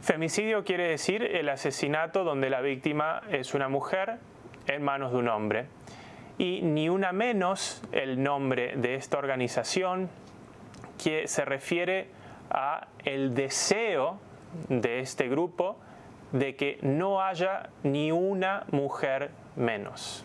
Femicidio quiere decir el asesinato donde la víctima es una mujer en manos de un hombre. Y ni una menos el nombre de esta organización que se refiere a el deseo de este grupo de que no haya ni una mujer menos.